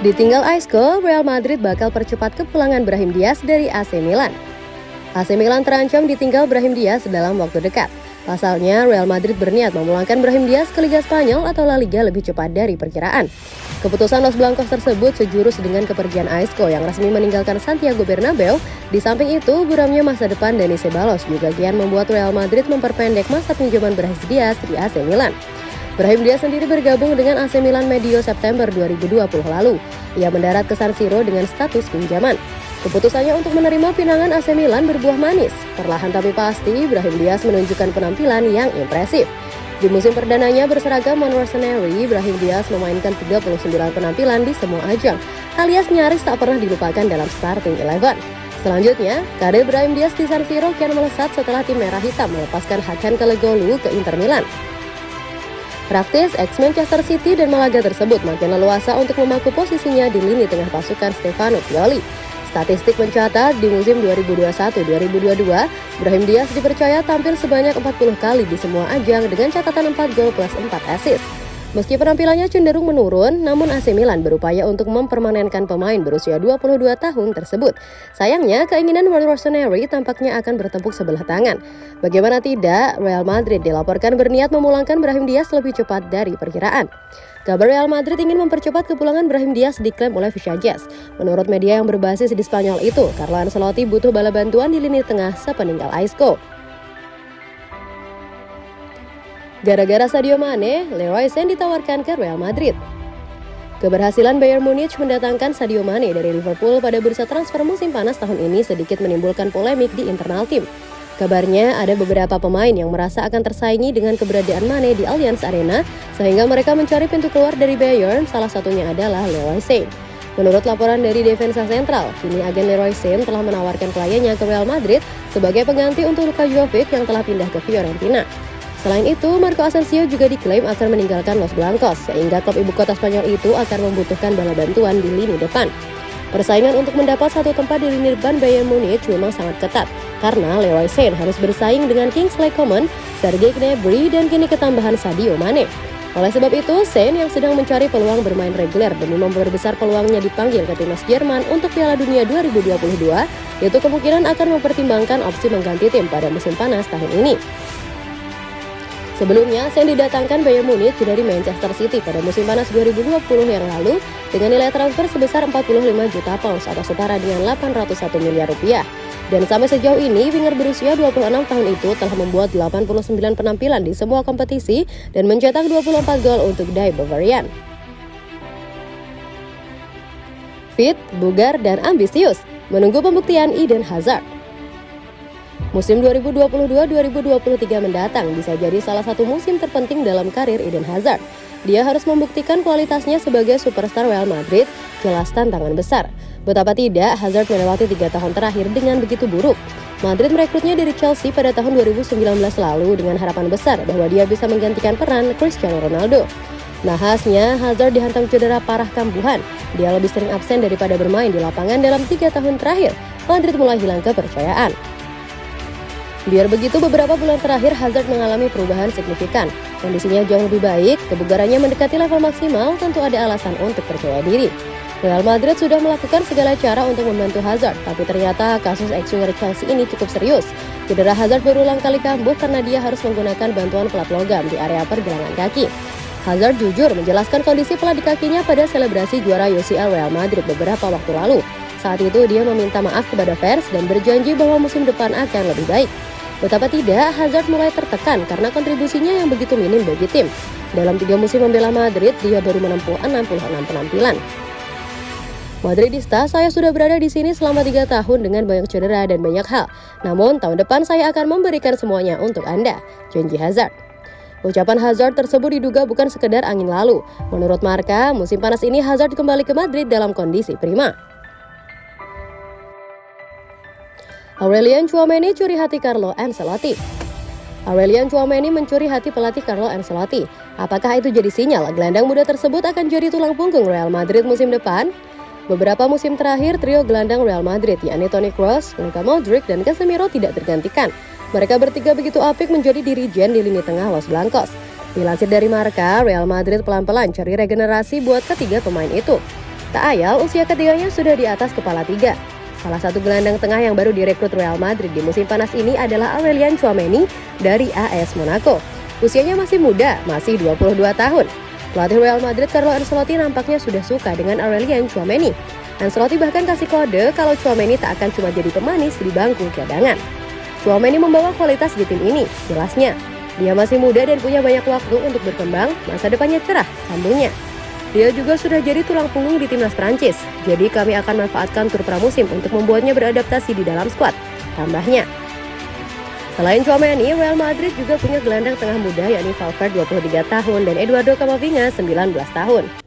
Ditinggal Isco, Real Madrid bakal percepat kepulangan Brahim Diaz dari AC Milan. AC Milan terancam ditinggal Brahim Diaz dalam waktu dekat. Pasalnya, Real Madrid berniat memulangkan Brahim Diaz ke Liga Spanyol atau La Liga lebih cepat dari perkiraan. Keputusan Los Blancos tersebut sejurus dengan kepergian Isco yang resmi meninggalkan Santiago Bernabeu. Di samping itu, buramnya masa depan Dani Ceballos juga kian membuat Real Madrid memperpendek masa pinjaman Brahim Diaz di AC Milan. Brahim Diaz sendiri bergabung dengan AC Milan medio September 2020 lalu. Ia mendarat ke San Siro dengan status pinjaman. Keputusannya untuk menerima pinangan AC Milan berbuah manis. Perlahan tapi pasti, Brahim Diaz menunjukkan penampilan yang impresif. Di musim perdananya berseragam Monrosenary, Brahim Diaz memainkan 39 penampilan di semua ajang, alias nyaris tak pernah dilupakan dalam starting eleven. Selanjutnya, karir Brahim Diaz di San Siro kian melesat setelah tim merah hitam melepaskan Hakan Kalegolu ke Inter Milan. Praktis, ex-Manchester City dan Malaga tersebut makin leluasa untuk memaku posisinya di lini tengah pasukan Stefano Pioli. Statistik mencatat di musim 2021-2022, Brahim Diaz dipercaya tampil sebanyak 40 kali di semua ajang dengan catatan 4 gol plus 4 assist. Meski penampilannya cenderung menurun, namun AC Milan berupaya untuk mempermanenkan pemain berusia 22 tahun tersebut. Sayangnya, keinginan Rossoneri tampaknya akan bertepuk sebelah tangan. Bagaimana tidak, Real Madrid dilaporkan berniat memulangkan Brahim Diaz lebih cepat dari perkiraan. Kabar Real Madrid ingin mempercepat kepulangan Brahim Diaz diklaim oleh Jazz. Menurut media yang berbasis di Spanyol itu, Carlo Ancelotti butuh bala bantuan di lini tengah sepeninggal Isco. Gara-gara Sadio Mane, Leroy Sané ditawarkan ke Real Madrid. Keberhasilan Bayern Munich mendatangkan Sadio Mane dari Liverpool pada bursa transfer musim panas tahun ini sedikit menimbulkan polemik di internal tim. Kabarnya ada beberapa pemain yang merasa akan tersaingi dengan keberadaan Mane di Allianz Arena sehingga mereka mencari pintu keluar dari Bayern, salah satunya adalah Leroy Sané. Menurut laporan dari Defensa Central, kini agen Leroy Sané telah menawarkan kliennya ke Real Madrid sebagai pengganti untuk Luka Jovic yang telah pindah ke Fiorentina. Selain itu, Marco Asensio juga diklaim akan meninggalkan Los Blancos, sehingga klub ibu kota Spanyol itu akan membutuhkan bala bantuan di lini depan. Persaingan untuk mendapat satu tempat di lini depan Bayern Munich memang sangat ketat, karena Leroy Sané harus bersaing dengan Kingsley Coman, Sergei Gnabry, dan kini ketambahan Sadio Mane. Oleh sebab itu, Sané yang sedang mencari peluang bermain reguler demi memperbesar peluangnya dipanggil ke timnas Jerman untuk Piala Dunia 2022, yaitu kemungkinan akan mempertimbangkan opsi mengganti tim pada musim panas tahun ini. Sebelumnya, Sen didatangkan Bayern Munich dari Manchester City pada musim panas 2020 yang lalu dengan nilai transfer sebesar 45 juta pounds atau setara dengan 801 miliar rupiah. Dan sampai sejauh ini, winger berusia 26 tahun itu telah membuat 89 penampilan di semua kompetisi dan mencetak 24 gol untuk Die Bavarian. Fit, bugar, dan ambisius menunggu pembuktian Eden Hazard. Musim 2022-2023 mendatang bisa jadi salah satu musim terpenting dalam karir Eden Hazard. Dia harus membuktikan kualitasnya sebagai superstar Real Madrid, jelas tantangan besar. Betapa tidak, Hazard melewati tiga tahun terakhir dengan begitu buruk. Madrid merekrutnya dari Chelsea pada tahun 2019 lalu dengan harapan besar bahwa dia bisa menggantikan peran Cristiano Ronaldo. Nahasnya, Hazard dihantam cedera parah kambuhan. Dia lebih sering absen daripada bermain di lapangan dalam tiga tahun terakhir. Madrid mulai hilang kepercayaan. Biar begitu, beberapa bulan terakhir Hazard mengalami perubahan signifikan. Kondisinya jauh lebih baik, kebugarannya mendekati level maksimal, tentu ada alasan untuk percaya diri. Real Madrid sudah melakukan segala cara untuk membantu Hazard, tapi ternyata kasus ex-winger Chelsea ini cukup serius. Cedera Hazard berulang kali kambuh karena dia harus menggunakan bantuan pelat logam di area pergelangan kaki. Hazard jujur menjelaskan kondisi pelat di kakinya pada selebrasi juara UCL Real Madrid beberapa waktu lalu. Saat itu dia meminta maaf kepada fans dan berjanji bahwa musim depan akan lebih baik. Betapa tidak, Hazard mulai tertekan karena kontribusinya yang begitu minim bagi tim. Dalam tiga musim membela Madrid, dia baru menempuh 66 penampilan. Madridista, saya sudah berada di sini selama tiga tahun dengan banyak cedera dan banyak hal. Namun, tahun depan saya akan memberikan semuanya untuk Anda, janji Hazard. Ucapan Hazard tersebut diduga bukan sekedar angin lalu. Menurut Marka, musim panas ini Hazard kembali ke Madrid dalam kondisi prima. Aurelian Chouameni curi hati Carlo Ancelotti. Aurelian Chouameni mencuri hati pelatih Carlo Ancelotti. Apakah itu jadi sinyal gelandang muda tersebut akan jadi tulang punggung Real Madrid musim depan? Beberapa musim terakhir, trio gelandang Real Madrid, yakni Toni Kroos, Luka Modric, dan Casemiro tidak tergantikan. Mereka bertiga begitu apik menjadi dirijen di lini tengah Los Blancos. Dilansir dari Marka, Real Madrid pelan-pelan cari regenerasi buat ketiga pemain itu. Tak ayal, usia ketiganya sudah di atas kepala tiga. Salah satu gelandang tengah yang baru direkrut Real Madrid di musim panas ini adalah Aurelian Chouameni dari AS Monaco. Usianya masih muda, masih 22 tahun. Pelatih Real Madrid Carlo Ancelotti nampaknya sudah suka dengan Aurelian Chouameni. Ancelotti bahkan kasih kode kalau Chouameni tak akan cuma jadi pemanis di bangku cadangan. Chouameni membawa kualitas di tim ini, jelasnya. Dia masih muda dan punya banyak waktu untuk berkembang, masa depannya cerah, sambungnya. Dia juga sudah jadi tulang punggung di timnas Prancis, jadi kami akan manfaatkan tur pramusim untuk membuatnya beradaptasi di dalam skuad, tambahnya. Selain Chouameni, Real Madrid juga punya gelandang tengah muda yakni Valverde 23 tahun dan Eduardo Camavinga 19 tahun.